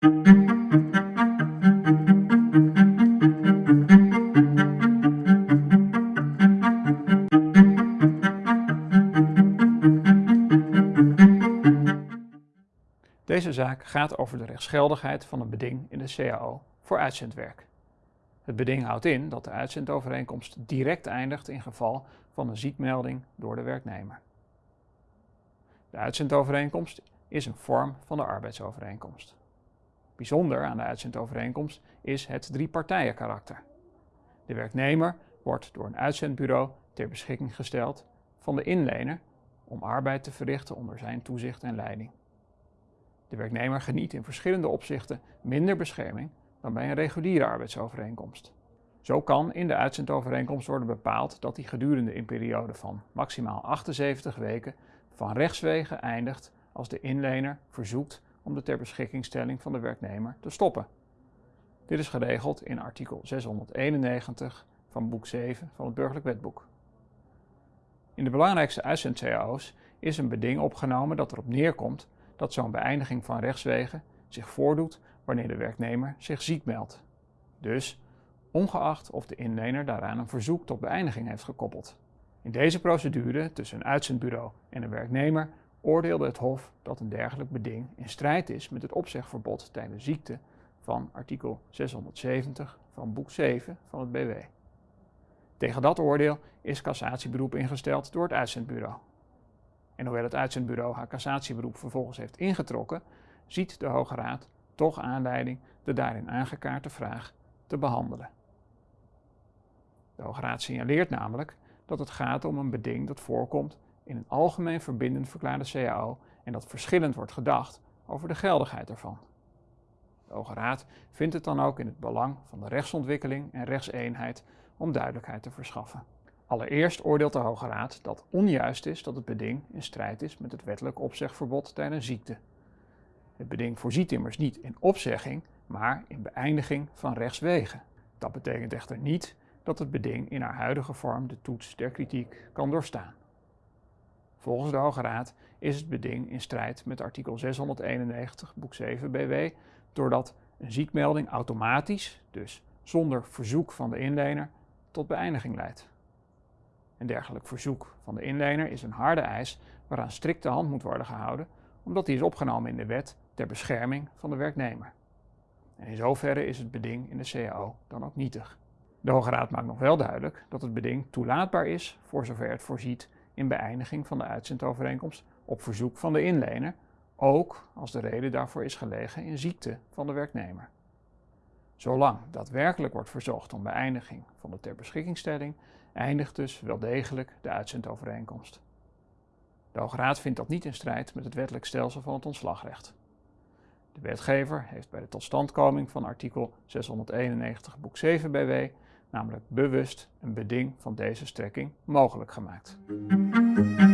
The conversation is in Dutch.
Deze zaak gaat over de rechtsgeldigheid van een beding in de CAO voor uitzendwerk. Het beding houdt in dat de uitzendovereenkomst direct eindigt in geval van een ziekmelding door de werknemer. De uitzendovereenkomst is een vorm van de arbeidsovereenkomst. Bijzonder aan de uitzendovereenkomst is het driepartijenkarakter. De werknemer wordt door een uitzendbureau ter beschikking gesteld van de inlener om arbeid te verrichten onder zijn toezicht en leiding. De werknemer geniet in verschillende opzichten minder bescherming dan bij een reguliere arbeidsovereenkomst. Zo kan in de uitzendovereenkomst worden bepaald dat die gedurende een periode van maximaal 78 weken van rechtswege eindigt als de inlener verzoekt om de ter beschikkingstelling van de werknemer te stoppen. Dit is geregeld in artikel 691 van boek 7 van het Burgerlijk Wetboek. In de belangrijkste uitzend-CAO's is een beding opgenomen dat erop neerkomt dat zo'n beëindiging van rechtswegen zich voordoet wanneer de werknemer zich ziek meldt. Dus ongeacht of de inlener daaraan een verzoek tot beëindiging heeft gekoppeld. In deze procedure tussen een uitzendbureau en een werknemer oordeelde het Hof dat een dergelijk beding in strijd is met het opzegverbod tijdens ziekte van artikel 670 van boek 7 van het BW. Tegen dat oordeel is cassatieberoep ingesteld door het uitzendbureau. En hoewel het uitzendbureau haar cassatieberoep vervolgens heeft ingetrokken, ziet de Hoge Raad toch aanleiding de daarin aangekaarte vraag te behandelen. De Hoge Raad signaleert namelijk dat het gaat om een beding dat voorkomt in een algemeen verbindend verklaarde CAO en dat verschillend wordt gedacht over de geldigheid ervan. De Hoge Raad vindt het dan ook in het belang van de rechtsontwikkeling en rechtseenheid om duidelijkheid te verschaffen. Allereerst oordeelt de Hoge Raad dat onjuist is dat het beding in strijd is met het wettelijk opzegverbod tijdens ziekte. Het beding voorziet immers niet in opzegging, maar in beëindiging van rechtswegen. Dat betekent echter niet dat het beding in haar huidige vorm de toets der kritiek kan doorstaan. Volgens de Hoge Raad is het beding in strijd met artikel 691 boek 7 BW doordat een ziekmelding automatisch, dus zonder verzoek van de inlener, tot beëindiging leidt. Een dergelijk verzoek van de inlener is een harde eis waaraan strikte hand moet worden gehouden, omdat die is opgenomen in de wet ter bescherming van de werknemer. En in zoverre is het beding in de CAO dan ook nietig. De Hoge Raad maakt nog wel duidelijk dat het beding toelaatbaar is voor zover het voorziet in beëindiging van de uitzendovereenkomst op verzoek van de inlener, ook als de reden daarvoor is gelegen in ziekte van de werknemer. Zolang daadwerkelijk wordt verzocht om beëindiging van de ter beschikkingstelling, eindigt dus wel degelijk de uitzendovereenkomst. De Hoge Raad vindt dat niet in strijd met het wettelijk stelsel van het ontslagrecht. De wetgever heeft bij de totstandkoming van artikel 691 boek 7 BW namelijk bewust een beding van deze strekking mogelijk gemaakt. thank you.